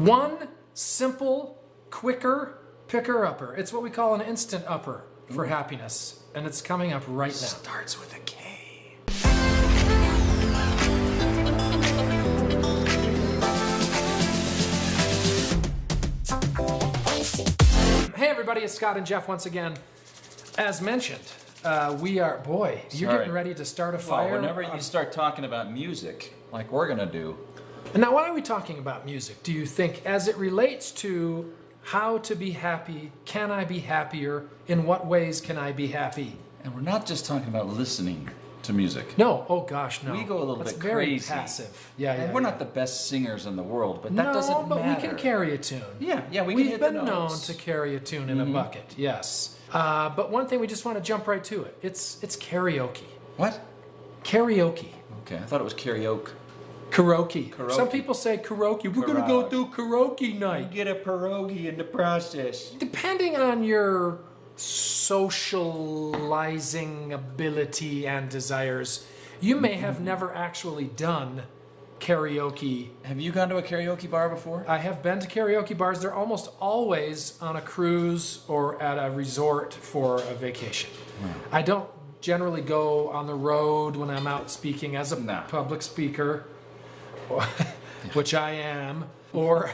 One simple, quicker picker upper. It's what we call an instant upper for happiness, and it's coming up right now. Starts with a K. Hey everybody, it's Scott and Jeff once again. As mentioned, uh, we are boy. You're Sorry. getting ready to start a Well, fire. whenever you start talking about music, like we're gonna do, And now, why are we talking about music? Do you think, as it relates to how to be happy, can I be happier? In what ways can I be happy? and we're not just talking about listening to music. No, oh gosh, no. We go a little That's bit very crazy. passive. Yeah, yeah. And we're yeah. not the best singers in the world, but that no, doesn't but matter. we can carry a tune. Yeah, yeah, we can We've been known to carry a tune in Mm-hmm. a bucket, yes. Uh, but one thing we just want to jump right to it. It's it's karaoke. What? Karaoke. Okay, I thought it was karaoke. Karaoke. Karaoke. Some people say karaoke. We're gonna go Karaoke. do karaoke night. get a pierogi in the process. Depending on your socializing ability and desires, you may Mm-hmm. have never actually done karaoke. Have you gone to a karaoke bar before? I have been to karaoke bars. They're almost always on a cruise or at a resort for a vacation. I don't generally go on the road when I'm out speaking as a No. public speaker, which I am, or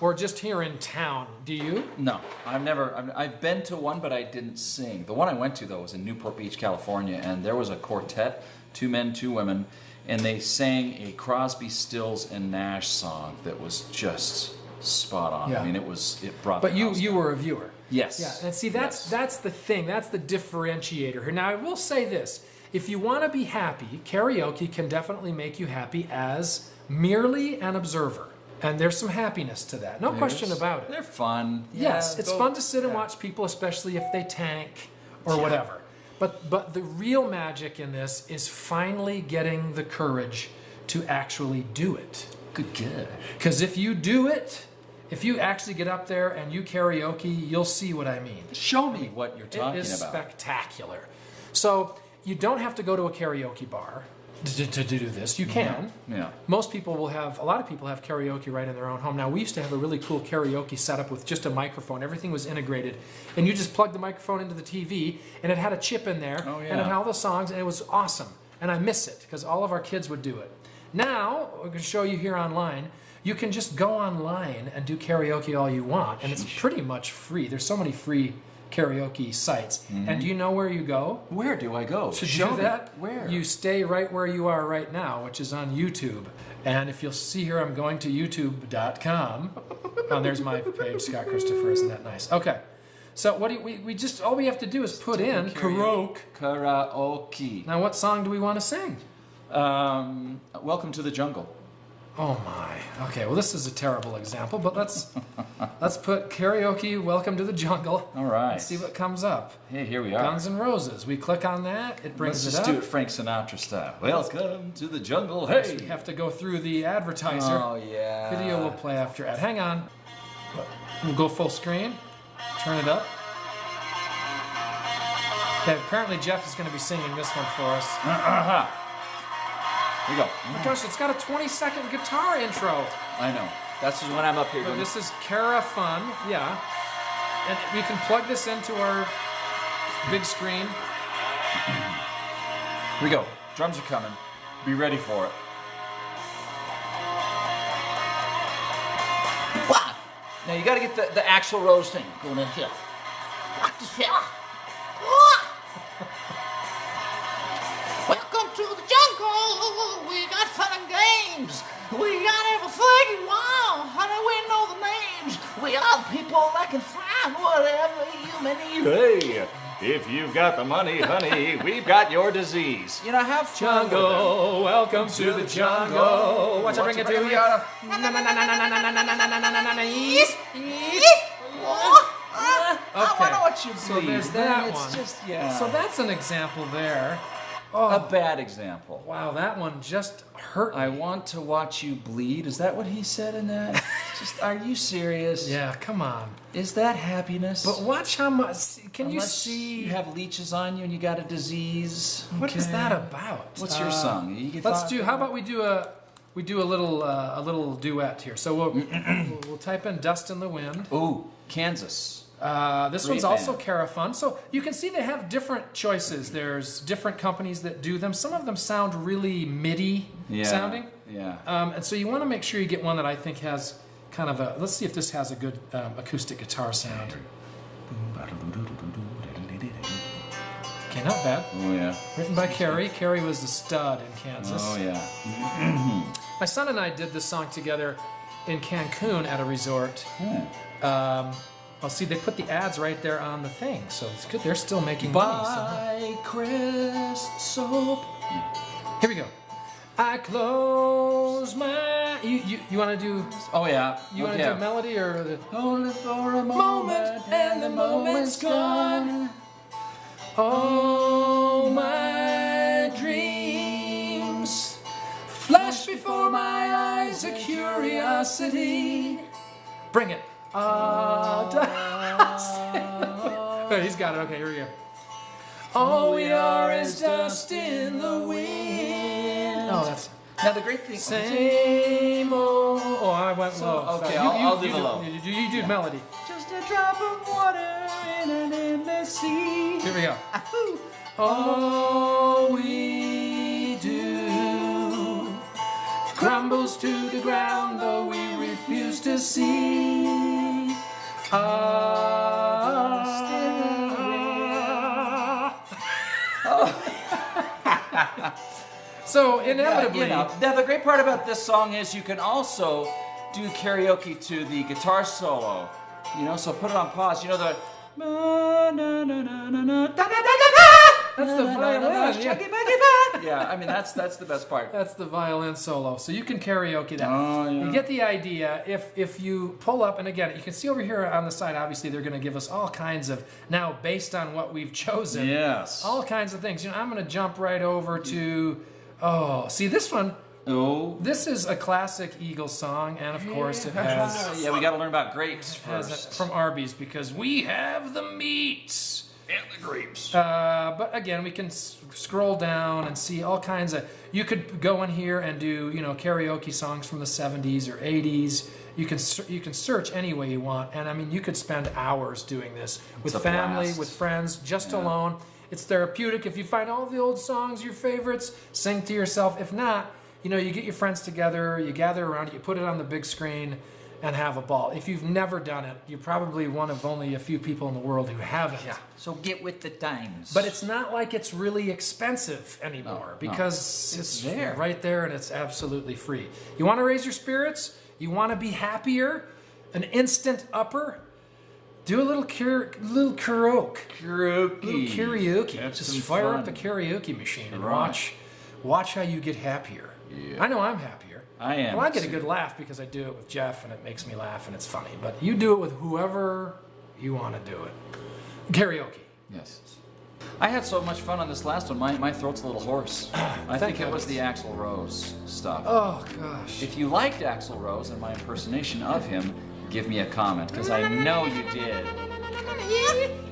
or just here in town. Do you? No, I've never. I've, I've been to one, but I didn't sing. The one I went to though was in Newport Beach, California, and there was a quartet, two men, two women, and they sang a Crosby, Stills, and Nash song that was just spot on. Yeah. I mean, it was. It brought. But the you you down. were a viewer. Yes. Yeah, and see that's Yes. that's the thing. That's the differentiator here. Now I will say this: if you want to be happy, karaoke can definitely make you happy as merely an observer, and there's some happiness to that. No question about it. They're fun. Yes, Yeah, it's go- fun to sit and yeah. watch people, especially if they tank or whatever. But but the real magic in this is finally getting the courage to actually do it. Good, good. Because if you do it, if you actually get up there and you karaoke, you'll see what I mean. Show me what you're It talking is about. spectacular. So you don't have to go to a karaoke bar to, to, to do this. You can. Yeah. Most people will have, a lot of people have karaoke right in their own home. Now, we used to have a really cool karaoke setup with just a microphone. Everything was integrated. And you just plugged the microphone into the TV, and it had a chip in there, Oh, and it had all the songs, and it was awesome. And I miss it because all of our kids would do it. Now, we're going to show you here online. You can just go online and do karaoke all you want, and it's pretty much free. There's so many free karaoke sites. And do you know where you go? Where do I go? To Show do me. that, Where? you stay right where you are right now, which is on YouTube. And if you'll see here, I'm going to youtube.com. and there's my page, Scott Christopher. Isn't that nice? Okay. So what do you, we, we just, all we have to do is put in karaoke. Karaoke. Now, what song do we want to sing? Um, welcome to the jungle. Oh my. Okay, well this is a terrible example, but let's let's put karaoke welcome to the jungle. All right. Let's see what comes up. Hey, here we are. Guns N' Roses. We click on that, it brings Let's it just up. do it Frank Sinatra style. Welcome to the jungle. Hey. we have to go through the advertiser. Oh yeah. Video will play after ad. Hang on. We'll go full screen. Turn it up. Okay, apparently Jeff is going to be singing this one for us. Aha. Here we go. Oh my gosh, it's got a 20 second guitar intro. I know. That's just when I'm up here. But this is KaraFun, yeah. And we can plug this into our big screen. here we go. Drums are coming. Be ready for it. Wow. Now you got to get the, the Axl Rose thing going in here. Welcome and games. We got everything you want. Honey, we know the names. We are people that can find whatever you may need. Hey, if you've got the money, honey, we've got your disease. You know, have fun. Jungle, welcome to the jungle. Watch I bring it to you. Yes, yes. Oh, I Okay. want to watch you So there's that It's one. just, yeah. So that's an example there. A bad example. Wow, that one just hurt me. I want to watch you bleed. Is that what he said in that? Just, are you serious? yeah, come on. Is that happiness? But watch how much. Can you see? you have leeches on you and you got a disease? what is that about? What's your Uh, song? You Let's do. How about we do a? we do a little uh, a little duet here. So we'll, we'll we'll type in "Dust in the Wind." Ooh, Kansas. Uh, this Great one's also band. KaraFun. So you can see they have different choices. There's different companies that do them. Some of them sound really MIDI Yeah. sounding. Yeah. Um, and so you want to make sure you get one that I think has kind of a. Let's see if this has a good um, acoustic guitar sound. Okay, not bad. Oh yeah. Written by Kerry. Kerry was the stud in Kansas. Oh yeah. My son and I did this song together in Cancun at a resort. Hmm. Um, I'll see they put the ads right there on the thing, so it's good. They're still making money. So. Buy Crest soap. Here we go. I close my. You you, you want to do? Oh yeah. You want okay. to do a melody or the Only for a moment, moment and the moment's gone. All my dreams flash before my eyes a curiosity. Bring it. Ah, dust. He's got it. Okay, here we go. All we are is dust in the wind. Oh, that's Now the great thing. same old. Oh, I went So, low. okay, Sorry. I'll- I'll do you the low. You, do- you do melody. Just a drop of water in an endless sea. Here we go. All we do crumbles to the ground, though we refuse to see. Ah. so inevitably, Yeah, you know. Now the great part about this song is you can also do karaoke to the guitar solo. You know, so put it on pause. You know the. that's the violin. Yeah. Yeah, I mean that's that's the best part. That's the violin solo. So you can karaoke that. Oh, yeah. You get the idea. If if you pull up, and again, you can see over here on the side, obviously they're going to give us all kinds of now based on what we've chosen. Yes. All kinds of things. You know, I'm going to jump right over to. Oh, see this one. Oh. This is a classic Eagles song, and of course it has, Yeah, we got to learn about grapes has first. from Arby's because we have the meats. And the grapes. Uh, but again, we can scroll down and see all kinds of. You could go in here and do you know karaoke songs from the 70s or 80s. You can you can search any way you want, and I mean you could spend hours doing this with family, blast. with friends, just Yeah. alone. It's therapeutic. If you find all the old songs, your favorites, sing to yourself. If not, you know you get your friends together, you gather around, you put it on the big screen. And have a ball. If you've never done it, you're probably one of only a few people in the world who haven't. So get with the times. But it's not like it's really expensive anymore No, no. because it's, It's there. right there and it's absolutely free. You want to raise your spirits? You want to be happier? An instant upper? Do a little cur- little karaoke. karaoke. Little karaoke. Just fire fun. up the karaoke machine and Right. watch watch how you get happier. Yeah. I know I'm happier. I am, Well, I get a good laugh because I do it with Jeff and it makes me laugh and it's funny. But you do it with whoever you want to do it. Karaoke. Yes. I had so much fun on this last one. My, my throat's a little hoarse. I think it was the Axl Rose stuff. Oh gosh. If you liked Axl Rose and my impersonation of him, give me a comment because I know you did. Yeah.